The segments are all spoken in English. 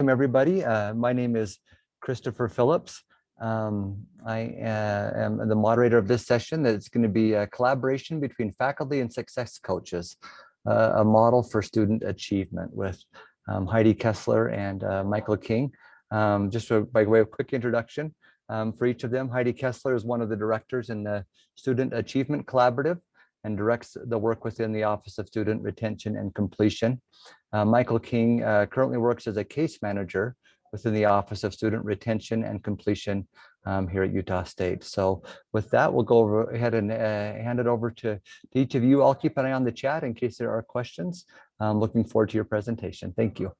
welcome everybody. Uh, my name is Christopher Phillips. Um, I uh, am the moderator of this session. That it's going to be a collaboration between faculty and success coaches, uh, a model for student achievement with um, Heidi Kessler and uh, Michael King. Um, just by way of quick introduction um, for each of them, Heidi Kessler is one of the directors in the Student Achievement Collaborative and directs the work within the Office of Student Retention and Completion. Uh, Michael King uh, currently works as a case manager within the Office of Student Retention and Completion um, here at Utah State. So with that, we'll go over, ahead and uh, hand it over to, to, each of you. I'll keep an eye on the chat in case there are questions. I'm looking forward to your presentation. Thank you.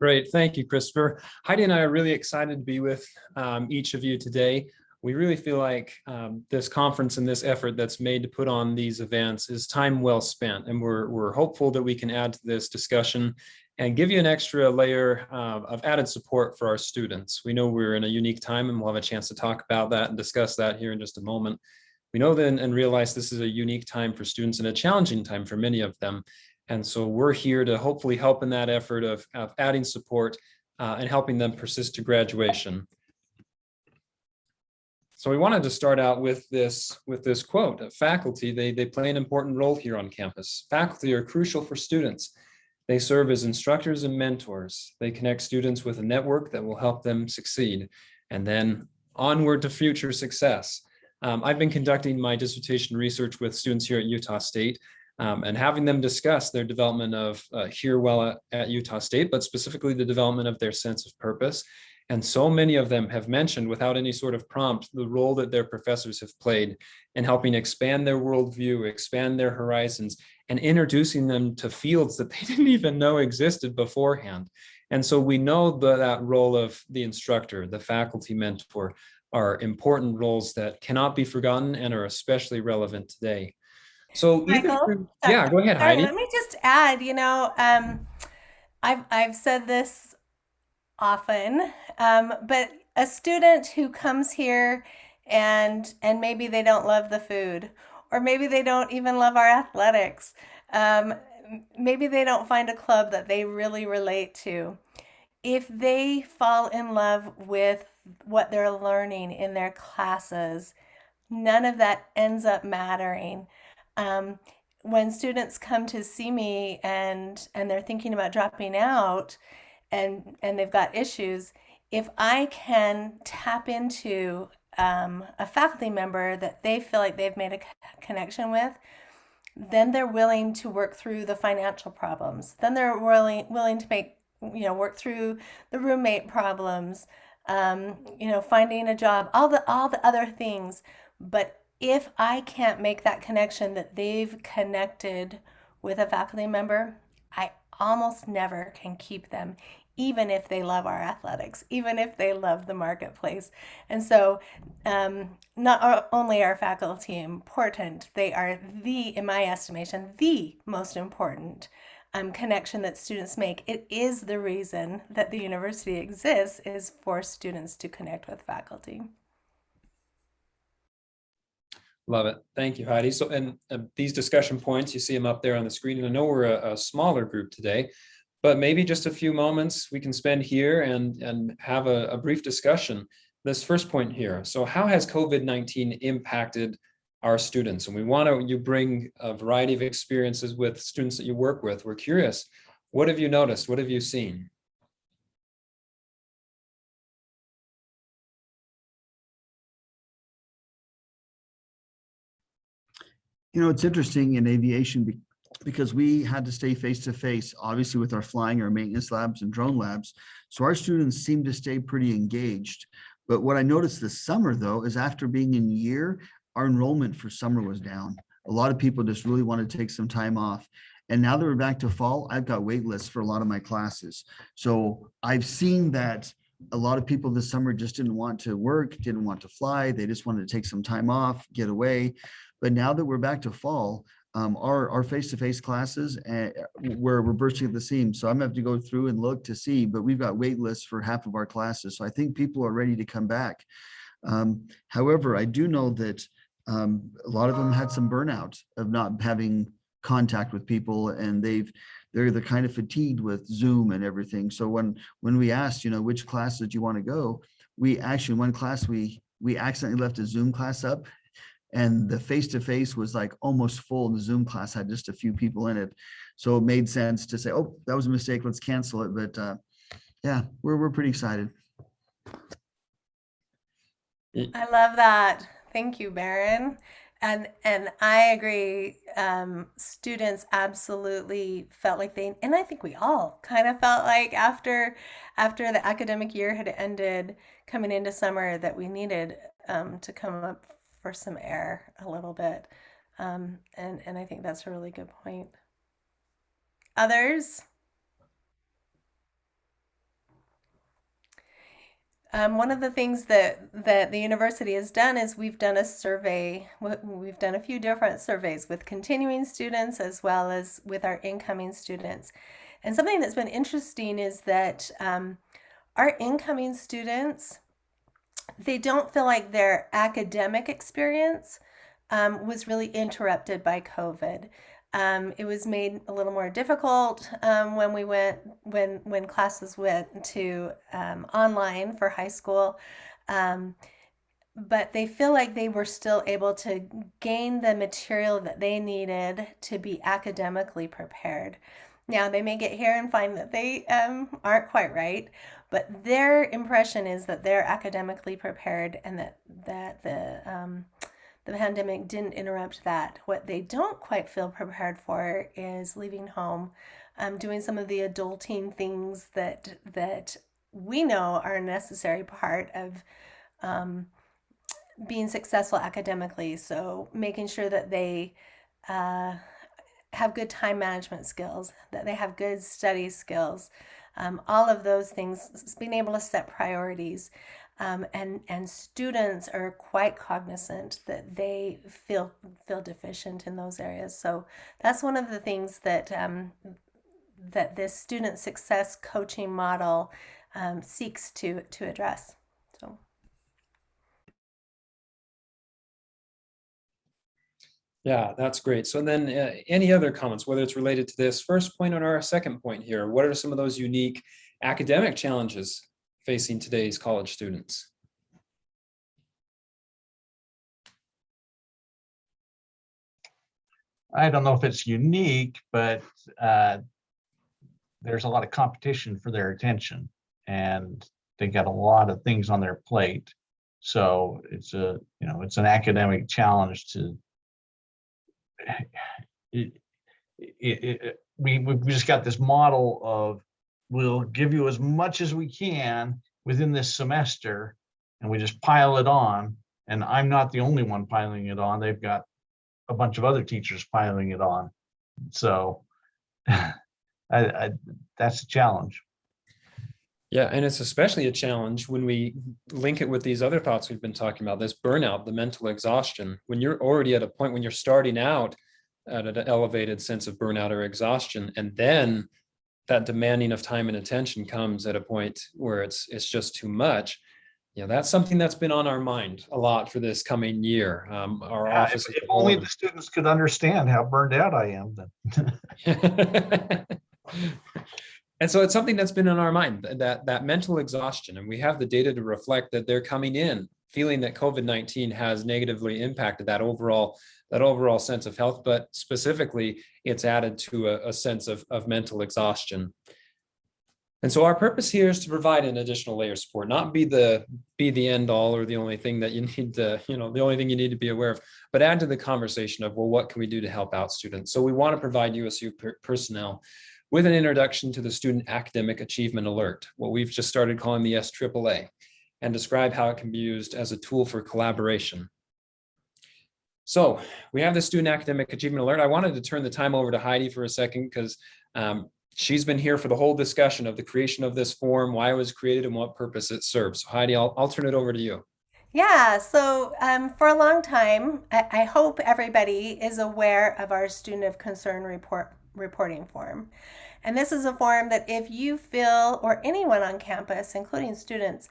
Great, thank you, Christopher. Heidi and I are really excited to be with um, each of you today we really feel like um, this conference and this effort that's made to put on these events is time well spent. And we're, we're hopeful that we can add to this discussion and give you an extra layer uh, of added support for our students. We know we're in a unique time and we'll have a chance to talk about that and discuss that here in just a moment. We know then and realize this is a unique time for students and a challenging time for many of them. And so we're here to hopefully help in that effort of, of adding support uh, and helping them persist to graduation. So we wanted to start out with this with this quote. Faculty, they, they play an important role here on campus. Faculty are crucial for students. They serve as instructors and mentors. They connect students with a network that will help them succeed. And then onward to future success. Um, I've been conducting my dissertation research with students here at Utah State um, and having them discuss their development of uh, here well at, at Utah State, but specifically the development of their sense of purpose and so many of them have mentioned without any sort of prompt the role that their professors have played in helping expand their worldview, expand their horizons, and introducing them to fields that they didn't even know existed beforehand. And so we know that, that role of the instructor, the faculty mentor, are important roles that cannot be forgotten and are especially relevant today. So Michael, yeah, go ahead, sorry, Heidi. Let me just add, you know, um, I've, I've said this often, um, but a student who comes here and and maybe they don't love the food, or maybe they don't even love our athletics. Um, maybe they don't find a club that they really relate to. If they fall in love with what they're learning in their classes, none of that ends up mattering. Um, when students come to see me and and they're thinking about dropping out, and and they've got issues, if I can tap into um, a faculty member that they feel like they've made a connection with, then they're willing to work through the financial problems. Then they're willing willing to make you know work through the roommate problems, um, you know finding a job, all the all the other things. But if I can't make that connection that they've connected with a faculty member, I almost never can keep them, even if they love our athletics, even if they love the marketplace. And so um, not only are faculty important, they are the, in my estimation, the most important um, connection that students make. It is the reason that the university exists is for students to connect with faculty. Love it. Thank you, Heidi. So, and uh, these discussion points, you see them up there on the screen. And I know we're a, a smaller group today, but maybe just a few moments we can spend here and, and have a, a brief discussion. This first point here. So how has COVID-19 impacted our students? And we want to, you bring a variety of experiences with students that you work with. We're curious, what have you noticed? What have you seen? You know, it's interesting in aviation because we had to stay face to face, obviously with our flying, our maintenance labs and drone labs. So our students seem to stay pretty engaged. But what I noticed this summer though, is after being in year, our enrollment for summer was down. A lot of people just really want to take some time off. And now that we're back to fall, I've got wait lists for a lot of my classes. So I've seen that a lot of people this summer just didn't want to work, didn't want to fly. They just wanted to take some time off, get away. But now that we're back to fall, um, our our face-to-face classes uh, where we're bursting at the seams. So I'm gonna have to go through and look to see, but we've got wait lists for half of our classes. So I think people are ready to come back. Um, however, I do know that um, a lot of them had some burnout of not having contact with people and they've they're the kind of fatigued with Zoom and everything. So when when we asked, you know, which classes do you want to go, we actually one class we we accidentally left a Zoom class up and the face-to-face was like almost full and the Zoom class had just a few people in it. So it made sense to say, oh, that was a mistake, let's cancel it. But uh, yeah, we're, we're pretty excited. I love that. Thank you, Baron. And and I agree. Um, students absolutely felt like they, and I think we all kind of felt like after after the academic year had ended, coming into summer, that we needed um, to come up for some air a little bit. Um, and and I think that's a really good point. Others? Um, one of the things that that the university has done is we've done a survey. We've done a few different surveys with continuing students as well as with our incoming students. And something that's been interesting is that um, our incoming students, they don't feel like their academic experience um, was really interrupted by COVID. Um, it was made a little more difficult um, when we went when when classes went to um, online for high school, um, but they feel like they were still able to gain the material that they needed to be academically prepared. Now they may get here and find that they um, aren't quite right, but their impression is that they're academically prepared and that that the um, the pandemic didn't interrupt that. What they don't quite feel prepared for is leaving home, um, doing some of the adulting things that that we know are a necessary part of um, being successful academically. So making sure that they uh, have good time management skills, that they have good study skills, um, all of those things, being able to set priorities. Um, and and students are quite cognizant that they feel feel deficient in those areas. So that's one of the things that um, that this student success coaching model um, seeks to to address. So. Yeah, that's great. So then uh, any other comments, whether it's related to this first point or our second point here, what are some of those unique academic challenges facing today's college students? I don't know if it's unique, but uh, there's a lot of competition for their attention and they got a lot of things on their plate. So it's a, you know, it's an academic challenge to it, it, it, we, we've just got this model of we'll give you as much as we can within this semester and we just pile it on and i'm not the only one piling it on they've got a bunch of other teachers piling it on. So I, I, that's a challenge yeah and it's especially a challenge when we link it with these other thoughts we've been talking about this burnout the mental exhaustion. When you're already at a point when you're starting out at an elevated sense of burnout or exhaustion and then that demanding of time and attention comes at a point where it's it's just too much you know that's something that's been on our mind a lot for this coming year. Um, our Yeah, office if, if only the students could understand how burned out i am then and so it's something that's been on our mind that that mental exhaustion and we have the data to reflect that they're coming in feeling that covid-19 has negatively impacted that overall that overall sense of health but specifically it's added to a, a sense of, of mental exhaustion and so our purpose here is to provide an additional layer of support, not be the be the end all or the only thing that you need to, you know, the only thing you need to be aware of, but add to the conversation of, well, what can we do to help out students? So we want to provide USU per personnel with an introduction to the Student Academic Achievement Alert, what we've just started calling the SAAA, and describe how it can be used as a tool for collaboration. So we have the Student Academic Achievement Alert. I wanted to turn the time over to Heidi for a second because um, she's been here for the whole discussion of the creation of this form, why it was created and what purpose it serves. So Heidi, I'll, I'll turn it over to you. Yeah, so um, for a long time, I, I hope everybody is aware of our student of concern report reporting form. And this is a form that if you feel, or anyone on campus, including students,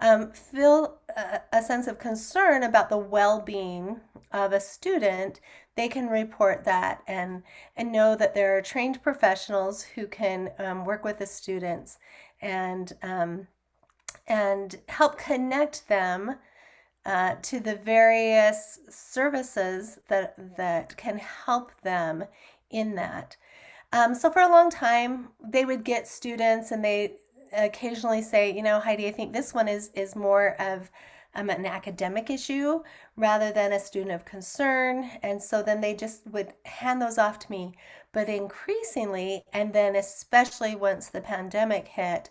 um, feel a, a sense of concern about the well-being of a student, they can report that and and know that there are trained professionals who can um, work with the students and um, and help connect them uh, to the various services that that can help them in that. Um, so for a long time, they would get students, and they occasionally say, you know, Heidi, I think this one is is more of um, an academic issue rather than a student of concern. And so then they just would hand those off to me. But increasingly, and then especially once the pandemic hit,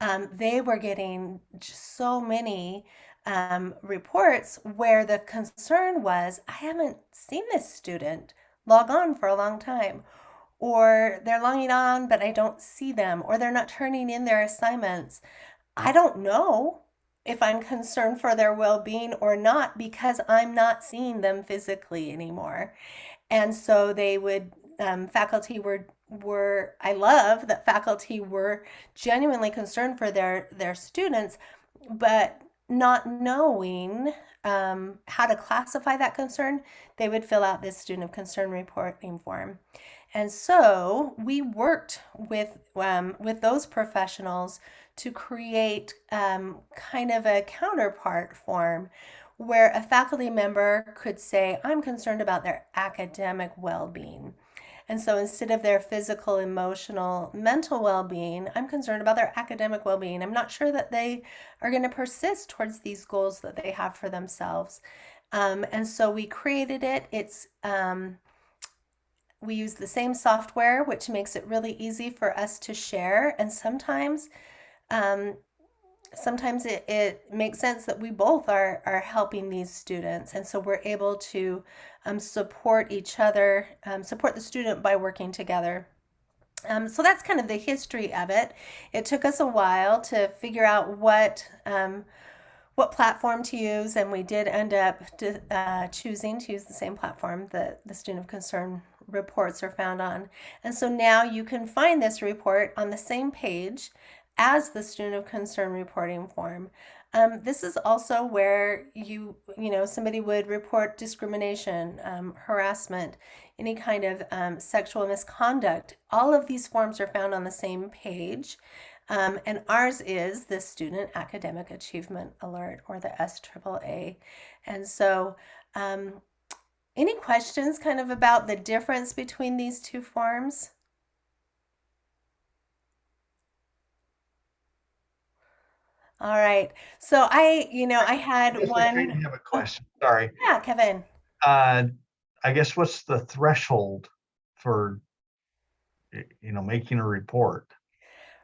um, they were getting so many um, reports where the concern was, I haven't seen this student log on for a long time. Or they're logging on, but I don't see them, or they're not turning in their assignments. I don't know if I'm concerned for their well being or not because I'm not seeing them physically anymore. And so they would, um, faculty were were I love that faculty were genuinely concerned for their their students, but not knowing um, how to classify that concern, they would fill out this student of concern reporting form. And so we worked with um, with those professionals to create um, kind of a counterpart form where a faculty member could say, I'm concerned about their academic well-being. And so instead of their physical, emotional, mental well being, I'm concerned about their academic well being. I'm not sure that they are going to persist towards these goals that they have for themselves. Um, and so we created it. It's um, we use the same software, which makes it really easy for us to share. And sometimes, um, sometimes it, it makes sense that we both are are helping these students, and so we're able to um, support each other, um, support the student by working together. Um, so that's kind of the history of it. It took us a while to figure out what um, what platform to use, and we did end up uh, choosing to use the same platform that the student of concern reports are found on. And so now you can find this report on the same page as the student of concern reporting form. Um, this is also where you, you know, somebody would report discrimination, um, harassment, any kind of um, sexual misconduct. All of these forms are found on the same page. Um, and ours is the Student Academic Achievement Alert or the SAAA. And so um, any questions kind of about the difference between these two forms? All right. So I, you know, I had I one. have a question, sorry. Yeah, Kevin. Uh, I guess what's the threshold for, you know, making a report?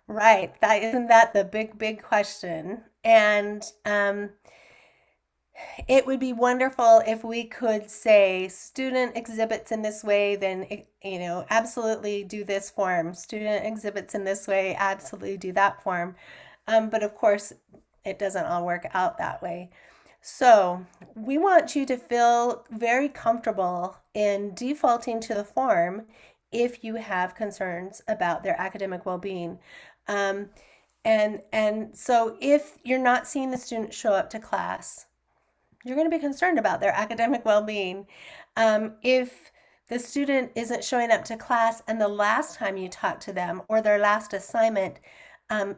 Right. That isn't that the big, big question. And um, it would be wonderful if we could say student exhibits in this way, then, eh, you know, absolutely do this form. Student exhibits in this way, absolutely do that form. Um, but of course, it doesn't all work out that way. So we want you to feel very comfortable in defaulting to the form if you have concerns about their academic well-being. Um, and, and so if you're not seeing the student show up to class, you're going to be concerned about their academic well-being. Um, if the student isn't showing up to class and the last time you talked to them or their last assignment um,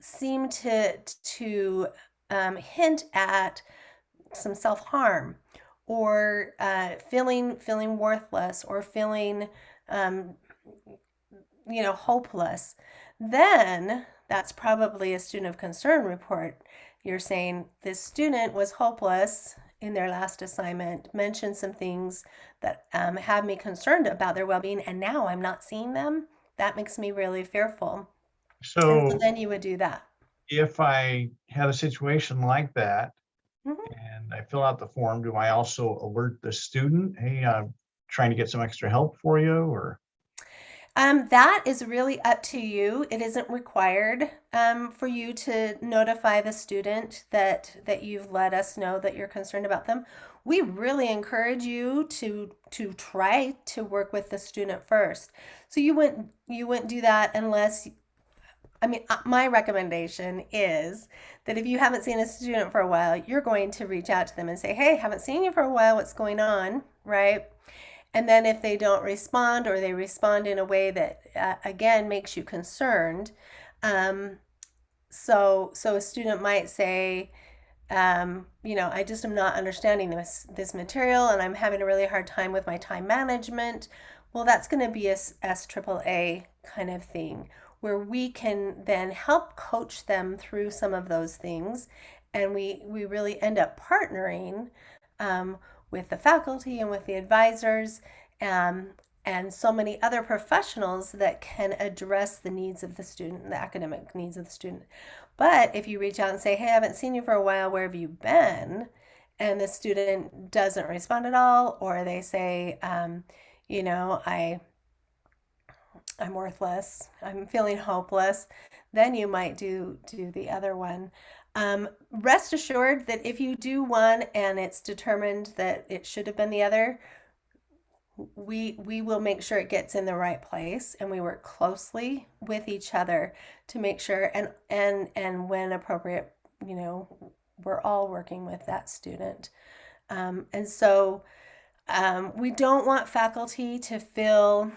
seem to to um, hint at some self-harm or uh, feeling feeling worthless or feeling um, you know hopeless then that's probably a student of concern report you're saying this student was hopeless in their last assignment mentioned some things that um, have me concerned about their well-being and now i'm not seeing them that makes me really fearful so So then you would do that if I had a situation like that Mhm. and I fill out the form, do I also alert the student, hey, I'm trying to get some extra help for you or? Um, that is really up to you. It isn't required um, for you to notify the student that that you've let us know that you're concerned about them. We really encourage you to to try to work with the student first. So you wouldn't you wouldn't do that unless I mean, uh, my recommendation is that if you haven't seen a student for a while, you're going to reach out to them and say, hey, haven't seen you for a while, what's going on, right? And then if they don't respond or they respond in a way that, uh, again, makes you concerned, um, so so a student might say, um, you know, I just am not understanding this this material, and I'm having a really hard time with my time management. Well, that's going to be a S triple A kind of thing where we can then help coach them through some of those things, and we we really end up partnering um, with the faculty and with the advisors. Um, and so many other professionals that can address the needs of the student, the academic needs of the student. But if you reach out and say, hey, I haven't seen you for a while, where have you been? And the student doesn't respond at all, or they say, um, you know, I, I'm worthless, I'm feeling hopeless, then you might do, do the other one. Um, rest assured that if you do one and it's determined that it should have been the other, we we will make sure it gets in the right place and we work closely with each other to make sure and and and when appropriate you know we're all working with that student. Um, and so um, we don't want faculty to feel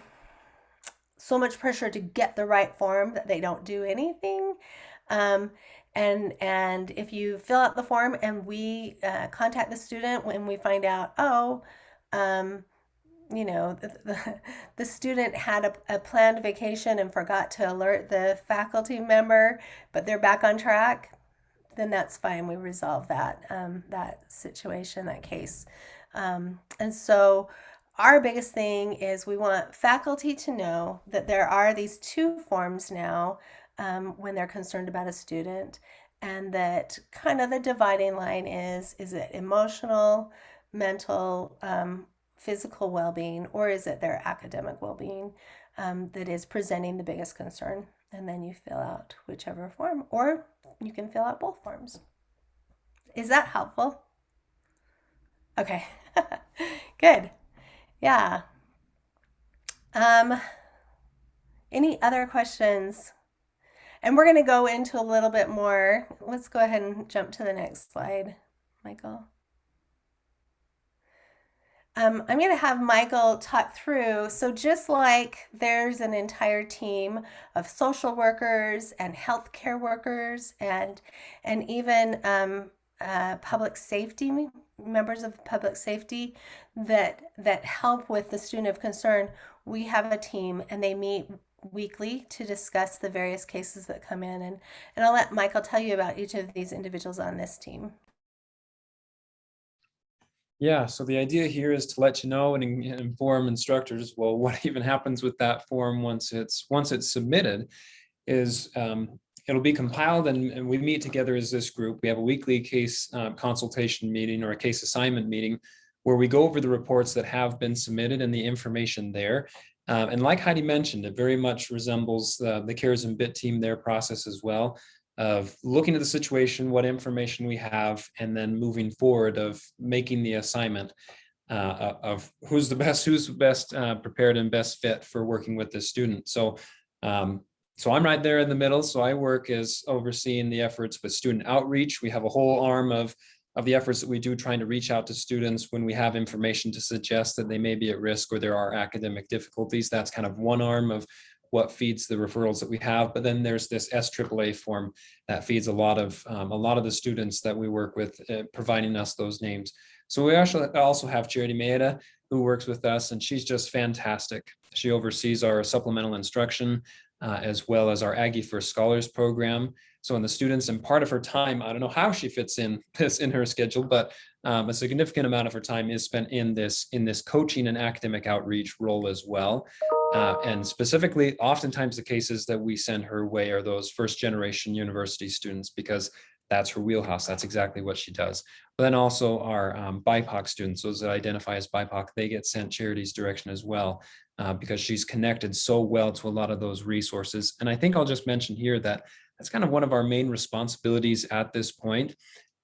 so much pressure to get the right form that they don't do anything. Um, and and if you fill out the form and we uh, contact the student when we find out oh um, you know, the, the, the student had a, a, planned vacation and forgot to alert the faculty member, but they're back on track, then that's fine. We resolve that, um, that situation, that case. Um, and so our biggest thing is we want faculty to know that there are these two forms now um, when they're concerned about a student and that kind of the dividing line is, is it emotional, mental, um, physical well-being or is it their academic well-being um, that is presenting the biggest concern? And then you fill out whichever form or you can fill out both forms. Is that helpful? Okay. Good. Yeah. Um any other questions and we're going to go into a little bit more let's go ahead and jump to the next slide michael um, I'm going to have Michael talk through. So just like there's an entire team of social workers and healthcare workers and and even um, uh, public safety members of public safety that that help with the student of concern, we have a team and they meet weekly to discuss the various cases that come in and and I'll let Michael tell you about each of these individuals on this team. Yeah, so the idea here is to let you know and inform instructors, well, what even happens with that form once it's once it's submitted is um, it'll be compiled and, and, we meet together as this group. We have a weekly case uh, consultation meeting or a case assignment meeting where we go over the reports that have been submitted and the information there. Um, and like Heidi mentioned, it very much resembles uh, the CARES and BIT team, their process as well of looking at the situation, what information we have, and then moving forward of making the assignment uh, of who's the best, who's best uh, prepared and best fit for working with this student. So, um, so I'm right there in the middle. So I work as overseeing the efforts with student outreach. We have a whole arm of of the efforts that we do trying to reach out to students when we have information to suggest that they may be at risk or there are academic difficulties. That's kind of one arm of what feeds the referrals that we have. But then there's this SAAA form that feeds a lot of um, a lot of the students that we work with, uh, providing us those names. So we actually also have Charity Maeda, who works with us, and she's just fantastic. She oversees our supplemental instruction, uh, as well as our Aggie First Scholars program. So when the students and part of her time, I don't know how she fits in this in her schedule, but um, a significant amount of her time is spent in this in this coaching and academic outreach role as well. Uh, and specifically, oftentimes the cases that we send her way are those first generation university students because that's her wheelhouse. That's exactly what she does. But then also our um, BIPOC students, those that identify as BIPOC, they get sent Charity's direction as well uh, because she's connected so well to a lot of those resources. And I think I'll just mention here that that's kind of one of our main responsibilities at this point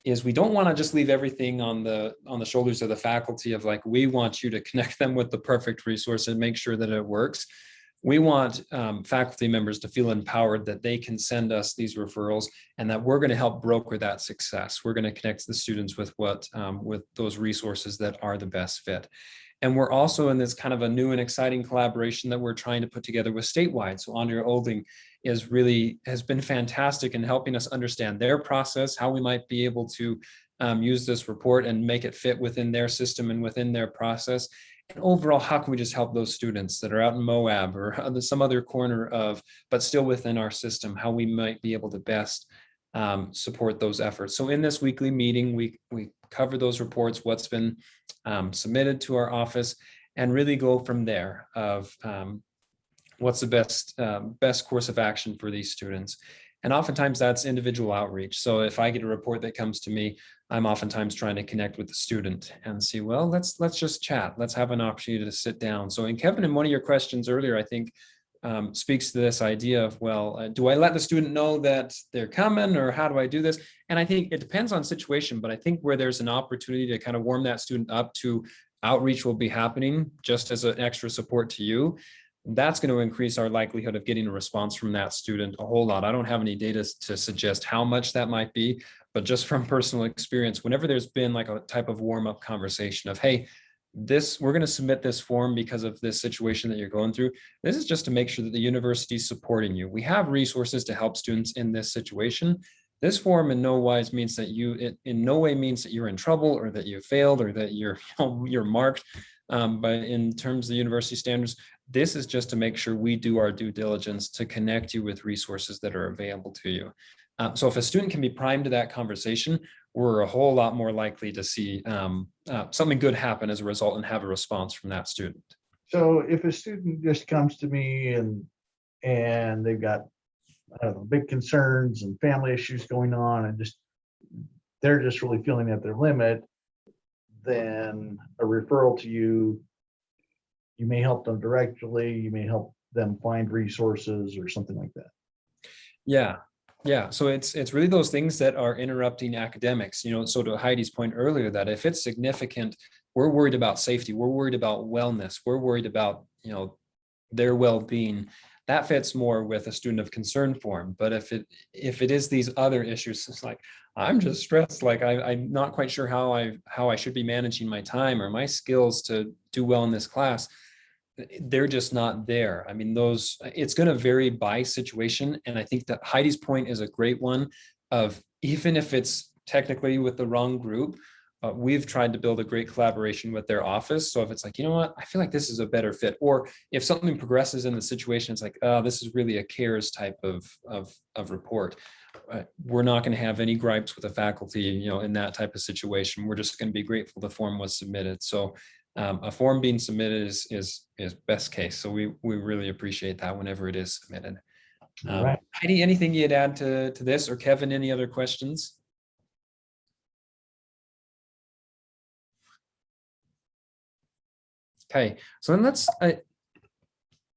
is we don't want to just leave everything on the on the shoulders of the faculty of like we want you to connect them with the perfect resource and make sure that it works we want um, faculty members to feel empowered that they can send us these referrals and that we're going to help broker that success. We're going to connect the students with what um, with those resources that are the best fit. And we're also in this kind of a new and exciting collaboration that we're trying to put together with statewide. So Andrea Olding is really has been fantastic in helping us understand their process, how we might be able to um, use this report and make it fit within their system and within their process. And overall, how can we just help those students that are out in Moab or some other corner of, but still within our system, how we might be able to best um, support those efforts. So in this weekly meeting, we, we cover those reports, what's been um, submitted to our office, and really go from there of um, what's the best, uh, best course of action for these students. And oftentimes that's individual outreach. So if I get a report that comes to me, I'm oftentimes trying to connect with the student and see, well, let's let's just chat. Let's have an opportunity to sit down. So in Kevin, in one of your questions earlier, I think um, speaks to this idea of, well, uh, do I let the student know that they're coming or how do I do this? And I think it depends on situation, but I think where there's an opportunity to kind of warm that student up to outreach will be happening just as an extra support to you that's going to increase our likelihood of getting a response from that student a whole lot. I don't have any data to suggest how much that might be, but just from personal experience, whenever there's been like a type of warm up conversation of, hey, this we're going to submit this form because of this situation that you're going through. This is just to make sure that the university is supporting you. We have resources to help students in this situation. This form in no wise means that you, it in no way means that you're in trouble or that you failed or that you're, you're marked. Um, but in terms of the university standards, this is just to make sure we do our due diligence to connect you with resources that are available to you. Um, so if a student can be primed to that conversation, we're a whole lot more likely to see um, uh, something good happen as a result and have a response from that student. So if a student just comes to me and, and they've got, I don't know, big concerns and family issues going on and just, they're just really feeling at their limit, then a referral to you, you may help them directly, you may help them find resources or something like that. Yeah, yeah. So it's it's really those things that are interrupting academics. You know, so to Heidi's point earlier, that if it's significant, we're worried about safety, we're worried about wellness, we're worried about you know their well-being. That fits more with a student of concern form. But if it if it is these other issues, it's like I'm just stressed. Like I, I'm not quite sure how I how I should be managing my time or my skills to do well in this class they're just not there. I mean, those, it's going to vary by situation. And I think that Heidi's point is a great one of even if it's technically with the wrong group, uh, we've tried to build a great collaboration with their office. So if it's like, you know what, I feel like this is a better fit, or if something progresses in the situation, it's like, oh, this is really a cares type of, of, of report. Uh, we're not going to have any gripes with the faculty, you know, in that type of situation. We're just going to be grateful the form was submitted. So um, a form being submitted is, is, is best case. So we, we really appreciate that whenever it is submitted. Um, Right. Heidi, anything you'd add to, to this or Kevin, any other questions? Okay, so then let's, uh,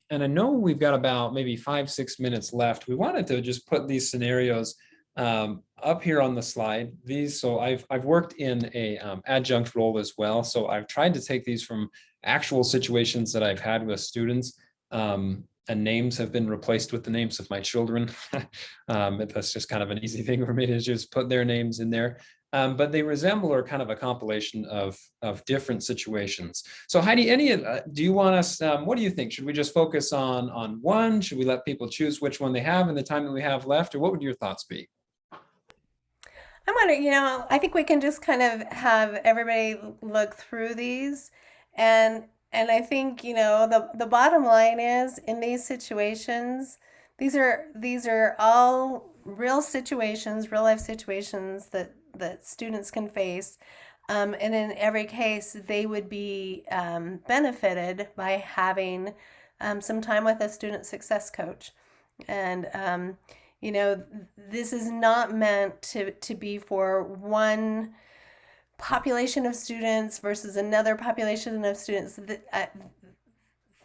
and I know we've got about maybe five, six minutes left. We wanted to just put these scenarios um, up here on the slide. These, so I've, I've worked in a um, adjunct role as well. So I've tried to take these from actual situations that I've had with students. Um, and names have been replaced with the names of my children. um, that's just kind of an easy thing for me to just put their names in there. Um, but they resemble or kind of a compilation of, of different situations. So Heidi, any uh, do you want us, um, what do you think? Should we just focus on, on one? Should we let people choose which one they have in the time that we have left? Or what would your thoughts be? I wonder, you know, I think we can just kind of have everybody look through these and and I think, you know, the the bottom line is in these situations, these are these are all real situations, real life situations that that students can face. Um, and in every case, they would be um, benefited by having um, some time with a student success coach. And um, you know, this is not meant to, to be for one population of students versus another population of students. Uh,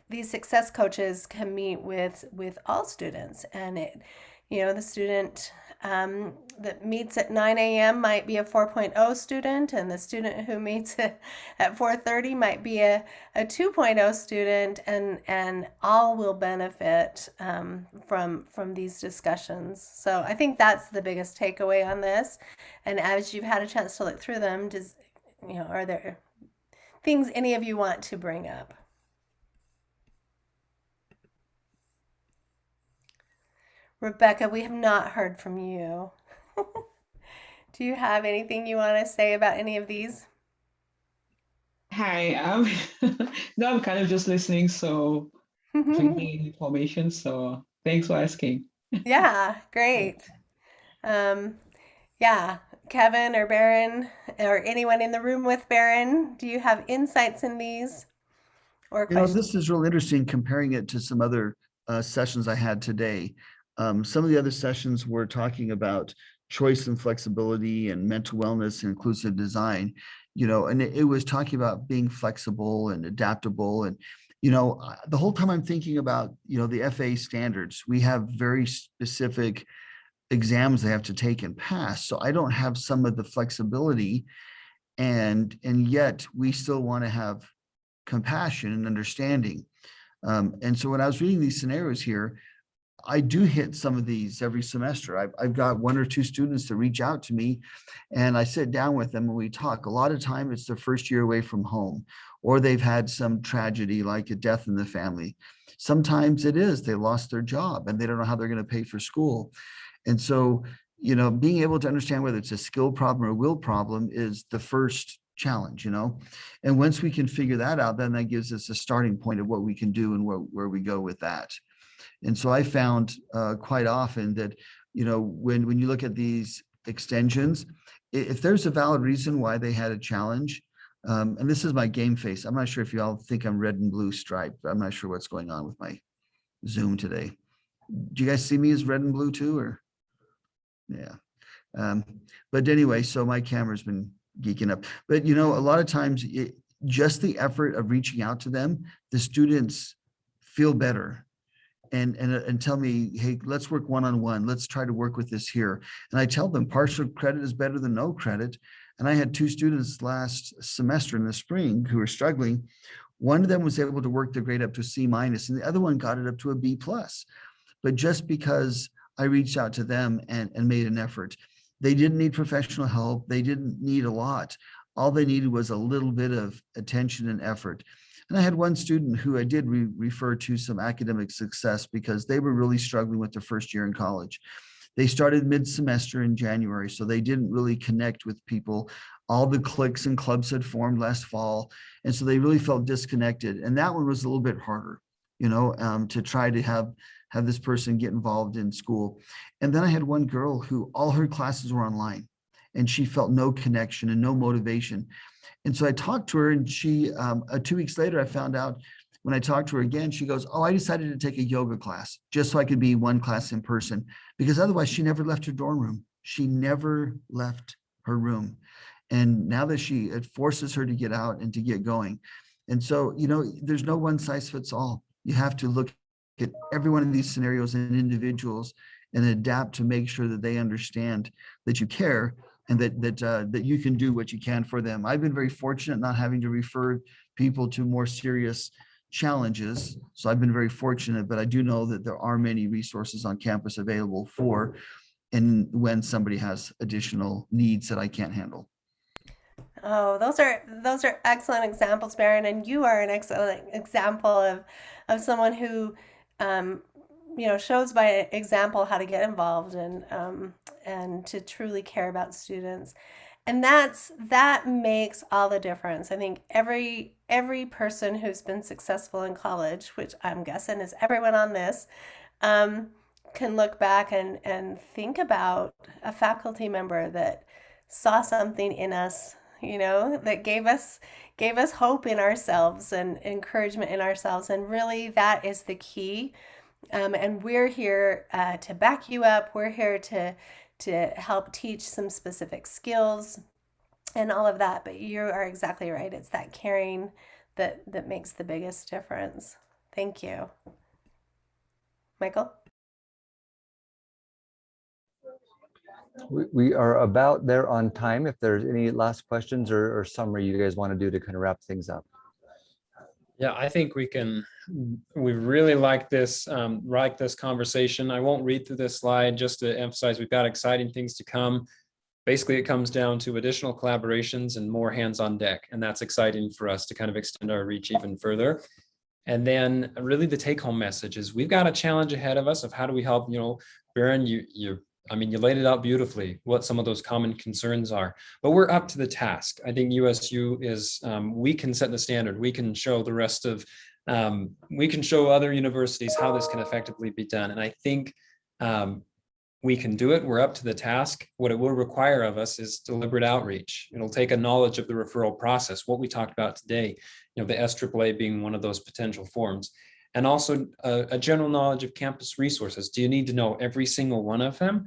these success coaches can meet with with all students, and it, you know, the student um, that meets at 9 a.m. might be a 4.0 student, and the student who meets at, at 4:30 might be a, a 2.0 student, and and all will benefit um, from from these discussions. So I think that's the biggest takeaway on this. And as you've had a chance to look through them, does you know are there things any of you want to bring up? Rebecca, we have not heard from you. Do you have anything you want to say about any of these? Hi, um, no, I'm kind of just listening, so drinking information. So thanks for asking. yeah, great. Um, yeah, Kevin or Baron or anyone in the room with Baron, do you have insights in these or You know, this is really interesting comparing it to some other uh, sessions I had today. Um, some of the other sessions were talking about choice and flexibility and mental wellness and inclusive design, you know, and it, it was talking about being flexible and adaptable. And, you know, the whole time I'm thinking about, you know, the FAA standards, we have very specific exams they have to take and pass. So I don't have some of the flexibility and, and yet we still want to have compassion and understanding. Um, and so when I was reading these scenarios here, I do hit some of these every semester. I've, I've got one or two students that reach out to me and I sit down with them and we talk. A lot of time it's their first year away from home or they've had some tragedy like a death in the family. Sometimes it is they lost their job and they don't know how they're going to pay for school. And so, you know, being able to understand whether it's a skill problem or a will problem is the first challenge, you know? And once we can figure that out, then that gives us a starting point of what we can do and where, where we go with that. And so I found uh, quite often that, you know, when, when you look at these extensions, if there's a valid reason why they had a challenge, um, and this is my game face. I'm not sure if you all think I'm red and blue striped. I'm not sure what's going on with my Zoom today. Do you guys see me as red and blue too, or? Yeah. Um, but anyway, so my camera's been geeking up. But you know, a lot of times it, just the effort of reaching out to them, the students feel better and, and, uh, and tell me, hey, let's work one-on-one. Let's try to work with this here. And I tell them partial credit is better than no credit. And I had two students last semester in the spring who were struggling. One of them was able to work their grade up to a C minus and the other one got it up to a B plus. But just because I reached out to them and, and made an effort, they didn't need professional help. They didn't need a lot. All they needed was a little bit of attention and effort. And I had one student who I did re- refer to some academic success because they were really struggling with their first year in college. They started mid-semester in January, so they didn't really connect with people. All the cliques and clubs had formed last fall, and so they really felt disconnected. And that one was a little bit harder, you know, um, to try to have have this person get involved in school. And then I had one girl who all her classes were online, and she felt no connection and no motivation. And so I talked to her and she, um, uh, two weeks later, I found out when I talked to her again, she goes, oh, I decided to take a yoga class just so I could be one class in person because otherwise she never left her dorm room. She never left her room. And now that she, it forces her to get out and to get going. And so, you know, there's no one size fits all. You have to look at every one of these scenarios and individuals and adapt to make sure that they understand that you care and that that uh, that you can do what you can for them. I've been very fortunate not having to refer people to more serious challenges. So I've been very fortunate, but I do know that there are many resources on campus available for and when somebody has additional needs that I can't handle. Oh, those are those are excellent examples, Baron, and you are an excellent example of of someone who, um, you know, shows by example how to get involved and um, and to truly care about students, and that's that makes all the difference. I think every every person who's been successful in college, which I'm guessing is everyone on this, um, can look back and and think about a faculty member that saw something in us you know that gave us gave us hope in ourselves and encouragement in ourselves. And really that is the key. Um, and we're here uh, to back you up. We're here to to help teach some specific skills and all of that but you are exactly right it's that caring that that makes the biggest difference thank you michael We, are about there on time. If there's any last questions or, or summary you guys want to do to kind of wrap things up. Yeah, I think we can, we really like this, um, like this conversation. I won't read through this slide just to emphasize we've got exciting things to come. Basically, it comes down to additional collaborations and more hands on deck, and that's exciting for us to kind of extend our reach even further. And then really the take home message is we've got a challenge ahead of us of how do we help, you know, Baron, you, you, I mean, you laid it out beautifully, what some of those common concerns are, but we're up to the task. I think USU is, um, we can set the standard. We can show the rest of, um, we can show other universities how this can effectively be done. And I think um, we can do it. We're up to the task. What it will require of us is deliberate outreach. It'll take a knowledge of the referral process, what we talked about today, you know, the SAAA being one of those potential forms and also a, a, general knowledge of campus resources. Do you need to know every single one of them?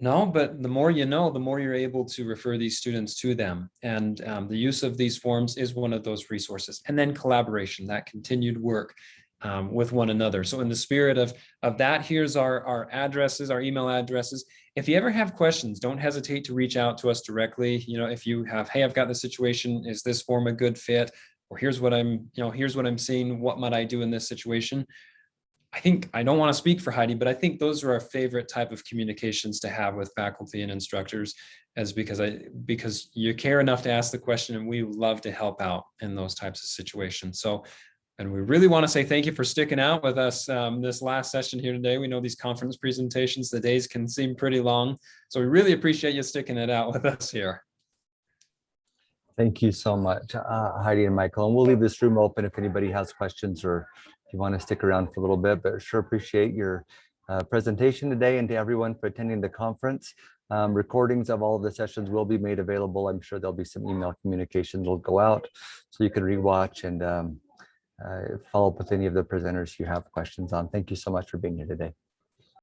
No, but the more you know, the more you're able to refer these students to them. And um, the use of these forms is one of those resources. And then collaboration, that continued work um, with one another. So in the spirit of, of that, here's our, our addresses, our email addresses. If you ever have questions, don't hesitate to reach out to us directly. You know, if you have, hey, I've got the situation, is this form a good fit? Or here's what I'm, you know, here's what I'm seeing, what might I do in this situation? I think, I don't want to speak for Heidi, but I think those are our favorite type of communications to have with faculty and instructors as because I, because you care enough to ask the question and we love to help out in those types of situations. So, and we really want to say thank you for sticking out with us um, this last session here today. We know these conference presentations, the days can seem pretty long. So we really appreciate you sticking it out with us here. Thank you so much, uh, Heidi and Michael. And we'll leave this room open if anybody has questions or if you want to stick around for a little bit, but sure appreciate your uh, presentation today and to everyone for attending the conference. Um, recordings of all of the sessions will be made available. I'm sure there'll be some email communications that will go out so you can rewatch and um, uh, follow up with any of the presenters you have questions on. Thank you so much for being here today.